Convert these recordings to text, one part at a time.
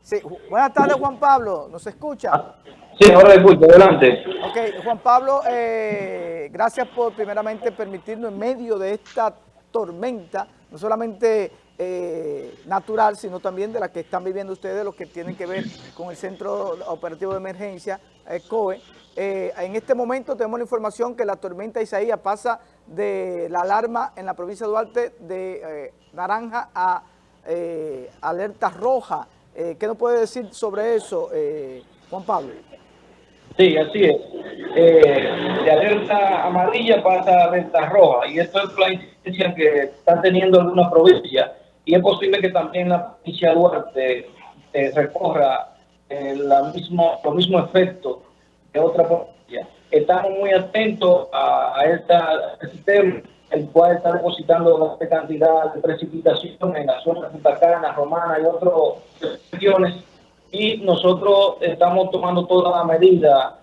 Sí, buenas tardes Juan Pablo, ¿nos escucha? Sí, ahora escucho, adelante. Ok, Juan Pablo, eh, gracias por primeramente permitirnos en medio de esta tormenta, no solamente eh, natural, sino también de la que están viviendo ustedes, los que tienen que ver con el Centro Operativo de Emergencia, eh, COE. en este momento tenemos la información que la tormenta Isaías pasa de la alarma en la provincia de Duarte de naranja a alerta roja. ¿Qué nos puede decir sobre eso, Juan Pablo? Sí, así es. Eh, de alerta amarilla pasa a alerta roja y esto es la incidencia que están teniendo algunas provincias y es posible que también la provincia de Duarte eh, recorra eh, la mismo, los mismos efectos de otra provincia. Estamos muy atentos a, esta, este sistema, el cual está depositando una cantidad de precipitación en la zona de Punta Cana, Romana y otras regiones y nosotros estamos tomando toda la medida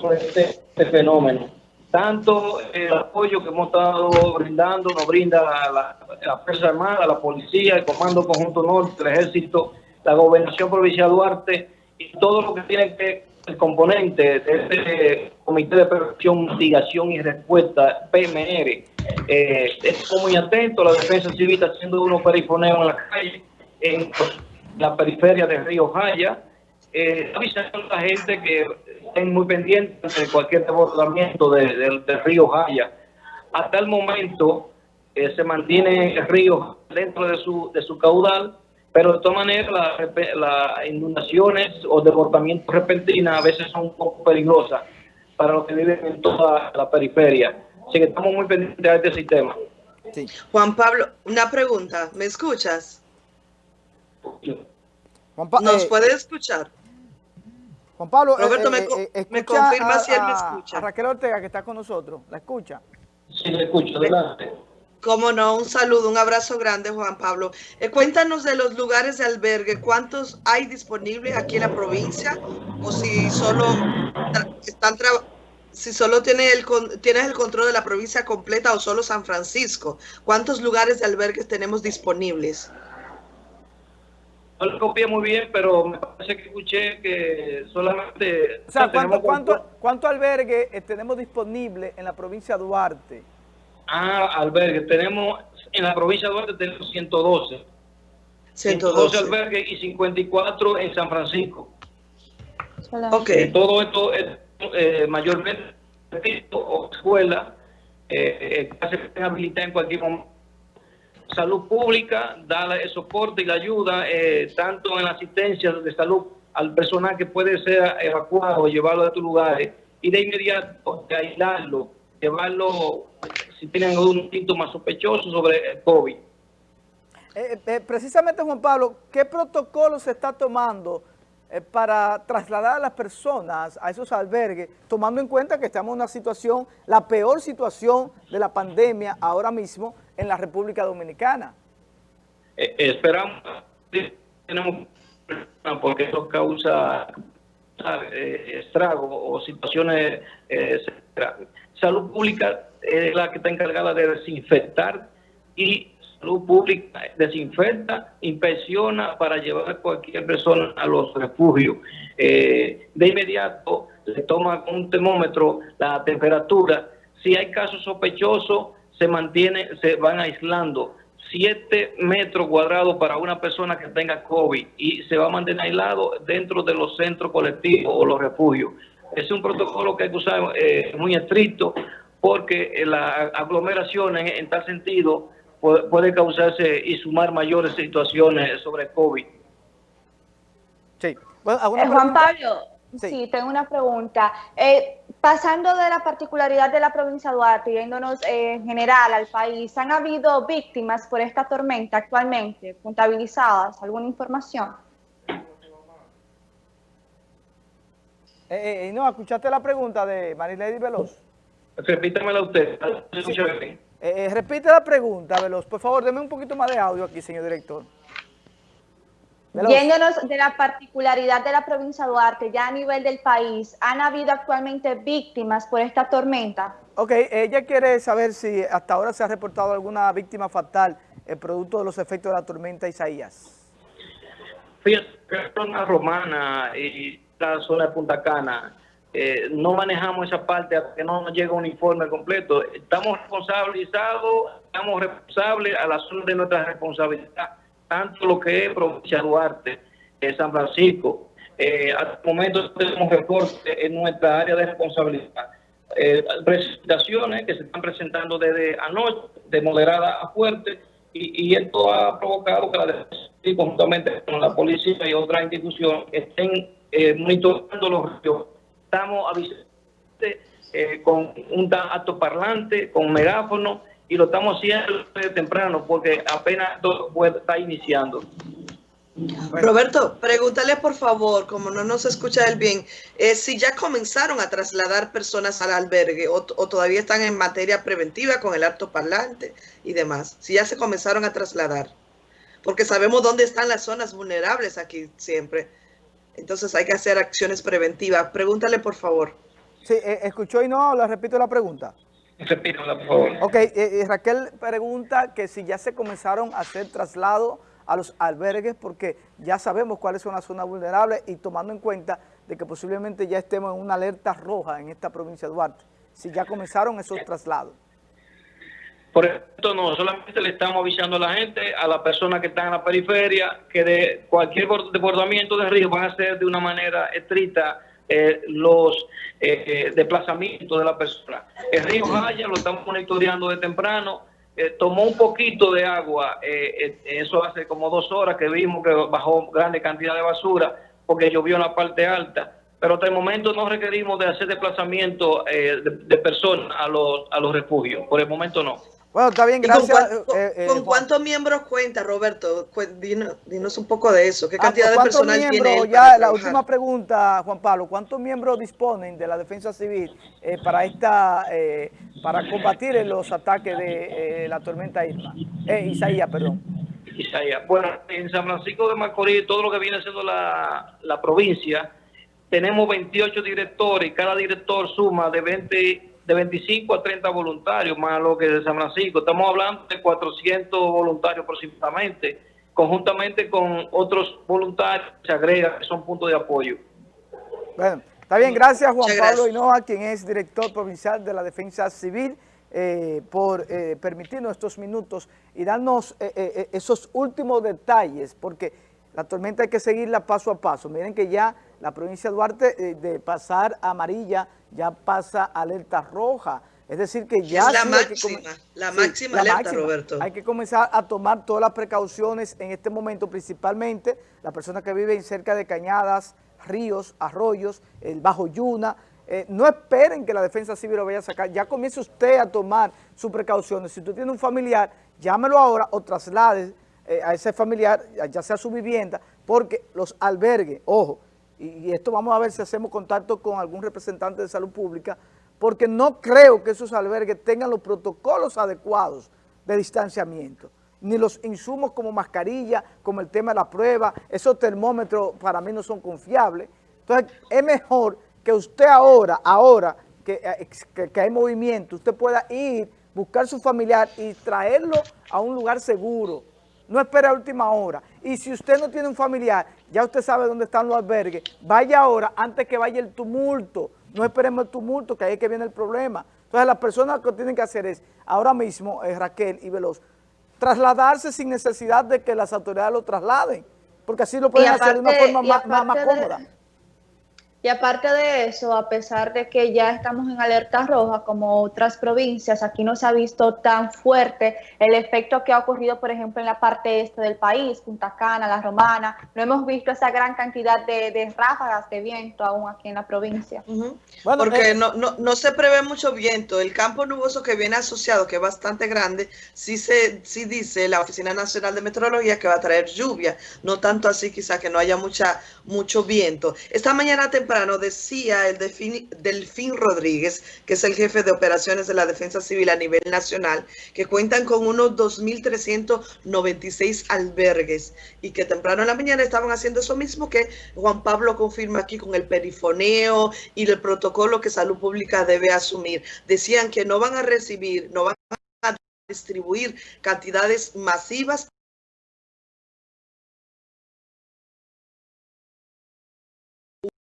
sobre este, este fenómeno. Tanto el apoyo que hemos estado brindando nos brinda la, la Fuerza Armada, la Policía, el Comando Conjunto Norte, el Ejército, la Gobernación Provincial Duarte y todo lo que tiene que el componente de este Comité de Prevención, Mitigación y Respuesta, PMR. Eh, estamos muy atentos, la Defensa Civil está haciendo unos perifoneos en la calle, en la periferia de Río Jaya. Eh, avisando a la gente que estén muy pendientes de cualquier desbordamiento del río Jaya. Hasta el momento eh, se mantiene el río dentro de su, de su caudal, pero de todas maneras las inundaciones o desbordamientos repentinos a veces son un poco peligrosas para los que viven en toda la periferia. Así que estamos muy pendientes de este sistema. Juan Pablo, una pregunta, ¿me escuchas? ¿Nos eh, puede escuchar? Juan Pablo, Roberto, eh, eh, me, confirma si él me escucha. A Raquel Ortega, que está con nosotros. ¿La escucha? Sí, la escucho. Adelante. Cómo no, un saludo, un abrazo grande, Juan Pablo. cuéntanos de los lugares de albergue, ¿cuántos hay disponibles aquí en la provincia? O si solo están si solo tiene el, tienes el control de la provincia completa o solo San Francisco. ¿Cuántos lugares de albergues tenemos disponibles? No lo copié muy bien, pero me parece que escuché que solamente... O sea, ¿cuánto, cuánto, albergue eh, tenemos disponible en la provincia de Duarte? Ah, albergue. Tenemos, en la provincia de Duarte tenemos 112. 112, albergues y 54 en San Francisco. Ok. todo esto es eh, mayormente o escuela, eh, eh, se pueden habilitar en cualquier momento salud pública da el soporte y la ayuda, eh, tanto en la asistencia de salud al personal que puede ser evacuado, llevarlo a estos lugares y de inmediato aislarlo, llevarlo si tienen algún síntoma sospechoso sobre el COVID. Eh, eh, precisamente, Juan Pablo, ¿qué protocolo se está tomando para trasladar a las personas a esos albergues, tomando en cuenta que estamos en una situación, la peor situación de la pandemia ahora mismo, en la República Dominicana. Eh, esperamos, tenemos porque eso causa eh, estragos o situaciones. Eh, salud pública es la que está encargada de desinfectar y salud pública desinfecta, inspecciona para llevar a cualquier persona a los refugios. de inmediato se toma con un termómetro la temperatura. Si hay casos sospechosos, se mantiene, se van aislando 7 metros cuadrados para una persona que tenga COVID y se va a mantener aislado dentro de los centros colectivos o los refugios. Es un protocolo que hay que usar eh, muy estricto porque las aglomeraciones en tal sentido puede, causarse y sumar mayores situaciones sobre COVID. Sí. Bueno, eh, Juan Pablo, sí. tengo una pregunta. Eh, Pasando de la particularidad de la provincia de Duarte, yéndonos eh, en general al país, ¿han habido víctimas por esta tormenta actualmente contabilizadas? ¿Alguna información? Eh, eh, no, ¿escuchaste la pregunta de Marilady Veloz? Repítamela usted. repite la pregunta, Veloz. Por favor, deme un poquito más de audio aquí, señor director. Yéndonos de la particularidad de la provincia de Duarte, ya a nivel del país, ¿han habido actualmente víctimas por esta tormenta? Ok, ella quiere saber si hasta ahora se ha reportado alguna víctima fatal el producto de los efectos de la tormenta Isaías. Fíjate, la zona romana y la zona de Punta Cana, eh, no manejamos esa parte hasta que no nos llega un informe completo. Estamos responsabilizados, estamos responsables a la zona de nuestra responsabilidad, tanto lo que es provincia Duarte, eh, San Francisco. Eh, el momento tenemos recortes en nuestra área de responsabilidad. presentaciones que se están presentando desde anoche, de moderada a fuerte, y, esto ha provocado que la defensa, conjuntamente con la policía y otras instituciones, estén eh, monitorando los ríos. Estamos avisando eh, con un alto parlante, con megáfono, y lo estamos haciendo temprano porque apenas todo está iniciando. Roberto, pregúntale por favor, como no nos escucha él bien, eh, si ya comenzaron a trasladar personas al albergue o, todavía están en materia preventiva con el alto parlante y demás. Si ya se comenzaron a trasladar. Porque sabemos dónde están las zonas vulnerables aquí siempre. Entonces hay que hacer acciones preventivas. Pregúntale por favor. Sí, eh, escuchó y no, le repito la pregunta. Repítela, por favor. Ok, eh, Raquel pregunta que si ya se comenzaron a hacer traslados a los albergues porque ya sabemos cuáles son las zonas vulnerables y tomando en cuenta de que posiblemente ya estemos en una alerta roja en esta provincia de Duarte, si ya comenzaron esos traslados. Por esto no, solamente le estamos avisando a la gente, a las personas que están en la periferia, que de cualquier desbordamiento de río van a ser de una manera estricta eh, los eh, desplazamientos de la persona. El río Jaya lo estamos monitoreando de temprano, eh, tomó un poquito de agua, eh, eh, eso hace como dos horas que vimos que bajó grande cantidad de basura porque llovió en la parte alta, pero hasta el momento no requerimos de hacer desplazamiento de, personas a los, a los refugios, por el momento no. Bueno, está bien, gracias. ¿Con, cuántos miembros cuenta, Roberto? Dinos, un poco de eso. ¿Qué ah, cantidad de personas tiene Ya, la última pregunta, Juan Pablo. ¿Cuántos miembros disponen de la defensa civil para esta para combatir los ataques de eh, la tormenta Irma. Eh, Isaías, perdón. Isaías. Bueno, en San Francisco de Macorís, todo lo que viene siendo la, la provincia, tenemos 28 directores y cada director suma de 20 de 25 a 30 voluntarios, más lo que de San Francisco. Estamos hablando de 400 voluntarios aproximadamente, conjuntamente con otros voluntarios que se agregan, que son puntos de apoyo. Bueno, Está bien, gracias Juan Pablo Hinoa, quien es director provincial de la Defensa Civil, eh, por eh, permitirnos estos minutos y darnos eh, esos últimos detalles, porque la tormenta hay que seguirla paso a paso. Miren que ya la provincia de Duarte, de pasar a amarilla, ya pasa a alerta roja. Es decir, que ya... la máxima, la máxima alerta, Roberto. Hay que comenzar a tomar todas las precauciones en este momento, principalmente las personas que viven cerca de cañadas, ríos, arroyos, el Bajo Yuna. Eh, no esperen que la defensa civil lo vaya a sacar. Ya comience usted a tomar sus precauciones. Si usted tiene un familiar, llámelo ahora o traslade eh, a ese familiar, ya sea su vivienda, porque los albergues, ojo, y, esto vamos a ver si hacemos contacto con algún representante de salud pública, porque no creo que esos albergues tengan los protocolos adecuados de distanciamiento ni los insumos como mascarilla, como el tema de la prueba, esos termómetros para mí no son confiables. Entonces, es mejor que usted ahora, ahora que, eh, que, hay movimiento, usted pueda ir, buscar su familiar y traerlo a un lugar seguro. No espere a última hora. Y si usted no tiene un familiar, ya usted sabe dónde están los albergues, vaya ahora antes que vaya el tumulto. No esperemos el tumulto, que ahí es que viene el problema. Entonces, las personas que tienen que hacer es, ahora mismo, eh, Raquel y Veloz, trasladarse sin necesidad de que las autoridades lo trasladen, porque así lo pueden hacer de una forma más, cómoda. Y aparte de eso, a pesar de que ya estamos en alerta roja como otras provincias, aquí no se ha visto tan fuerte el efecto que ha ocurrido, por ejemplo, en la parte este del país, Punta Cana, La Romana. No hemos visto esa gran cantidad de, ráfagas de viento aún aquí en la provincia. Porque eh, no, no, no, se prevé mucho viento. El campo nuboso que viene asociado, que es bastante grande, sí, se, sí dice la Oficina Nacional de Meteorología que va a traer lluvia. No tanto así quizá que no haya mucha, mucho viento. Esta mañana temprano decía el Delfín, Rodríguez, que es el jefe de operaciones de la Defensa Civil a nivel nacional, que cuentan con unos 2.396 albergues y que temprano en la mañana estaban haciendo eso mismo que Juan Pablo confirma aquí con el perifoneo y el protocolo que Salud Pública debe asumir. Decían que no van a recibir, no van a distribuir cantidades masivas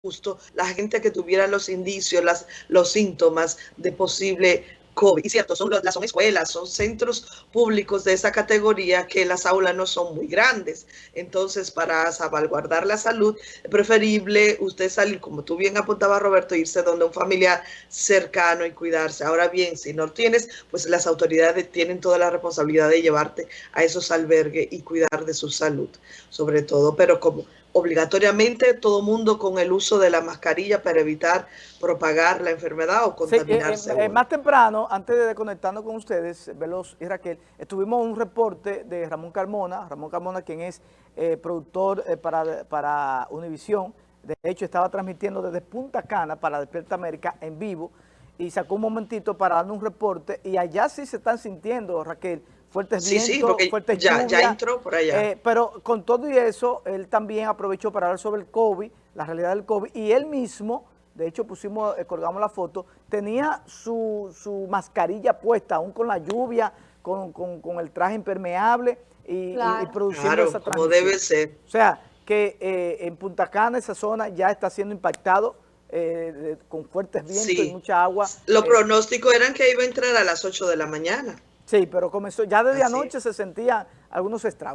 justo la gente que tuviera los indicios, las, los síntomas de posible COVID. Y cierto, son, son escuelas, son centros públicos de esa categoría que las aulas no son muy grandes. Entonces, para salvaguardar la salud, preferible usted salir, como tú bien apuntaba Roberto, irse donde un familiar cercano y cuidarse. Ahora bien, si no tienes, pues las autoridades tienen toda la responsabilidad de llevarte a esos albergues y cuidar de su salud, sobre todo. Pero como obligatoriamente todo mundo con el uso de la mascarilla para evitar propagar la enfermedad o eh, contaminarse. Eh, más temprano, antes de conectarnos con ustedes, Veloz y Raquel, estuvimos un reporte de Ramón Carmona, Ramón Carmona quien es eh, productor para, para Univisión, de hecho estaba transmitiendo desde Punta Cana para Despierta América en vivo y sacó un momentito para darnos un reporte y allá sí se están sintiendo, Raquel, fuertes vientos, sí, porque fuertes ya, ya entró por allá. Eh, pero con todo y eso, él también aprovechó para hablar sobre el COVID, la realidad del COVID, y él mismo, de hecho pusimos, eh, colgamos la foto, tenía su, su, mascarilla puesta, aún con la lluvia, con, con, el traje impermeable y, produciendo esa transmisión. como debe ser. O sea, que eh, en Punta Cana, esa zona, ya está siendo impactado con fuertes vientos y mucha agua. Los pronósticos eran que iba a entrar a las 8 de la mañana. Sí, pero comenzó, ya desde anoche se sentían algunos estragos.